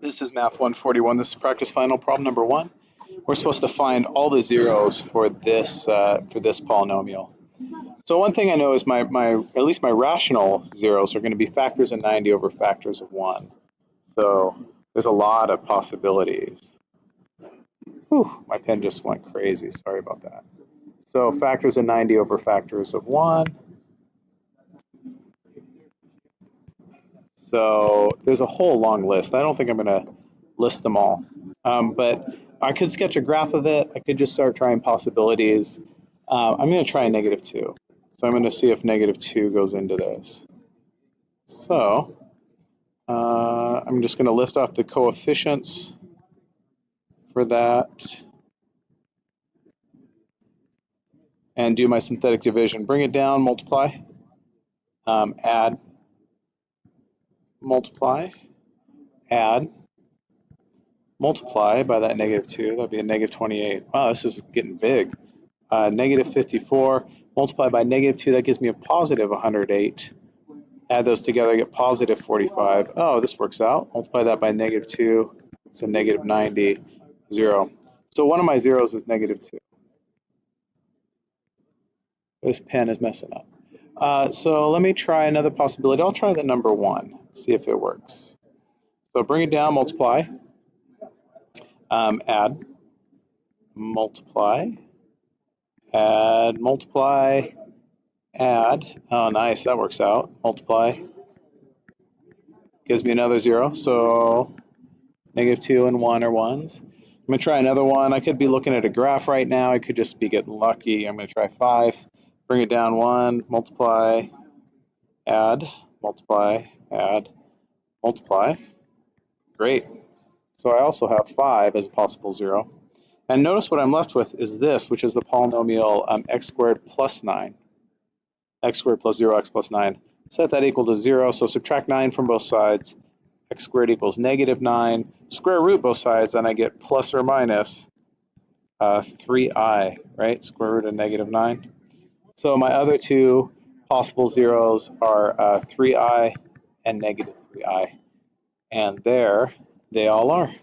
This is Math 141. This is practice final problem number one. We're supposed to find all the zeros for this uh, for this polynomial. So one thing I know is my, my at least my rational zeros are going to be factors of 90 over factors of 1. So there's a lot of possibilities. Whew, my pen just went crazy. Sorry about that. So factors of 90 over factors of 1. So there's a whole long list. I don't think I'm going to list them all. Um, but I could sketch a graph of it. I could just start trying possibilities. Uh, I'm going to try a negative 2. So I'm going to see if negative 2 goes into this. So uh, I'm just going to lift off the coefficients for that and do my synthetic division. Bring it down, multiply, um, add, multiply, add, multiply by that negative 2, that'd be a negative 28. Wow, this is getting big. Uh, negative 54, multiply by negative 2, that gives me a positive 108. Add those together, I get positive 45. Oh, this works out. Multiply that by negative 2, it's a negative 90, 0. So one of my zeros is negative 2. This pen is messing up. Uh, so let me try another possibility. I'll try the number 1 see if it works. So bring it down, multiply, um, add, multiply, add, multiply, add. Oh, nice, that works out. Multiply gives me another zero. So negative two and one are ones. I'm gonna try another one. I could be looking at a graph right now. I could just be getting lucky. I'm gonna try five, bring it down one, multiply, add, multiply, add, multiply. Great. So I also have 5 as a possible 0. And notice what I'm left with is this, which is the polynomial um, x squared plus 9. x squared plus 0x plus 9. Set that equal to 0, so subtract 9 from both sides. x squared equals negative 9. Square root both sides, and I get plus or minus uh, 3i, right? Square root of negative 9. So my other two possible zeros are uh, 3i and negative 3i. And there they all are.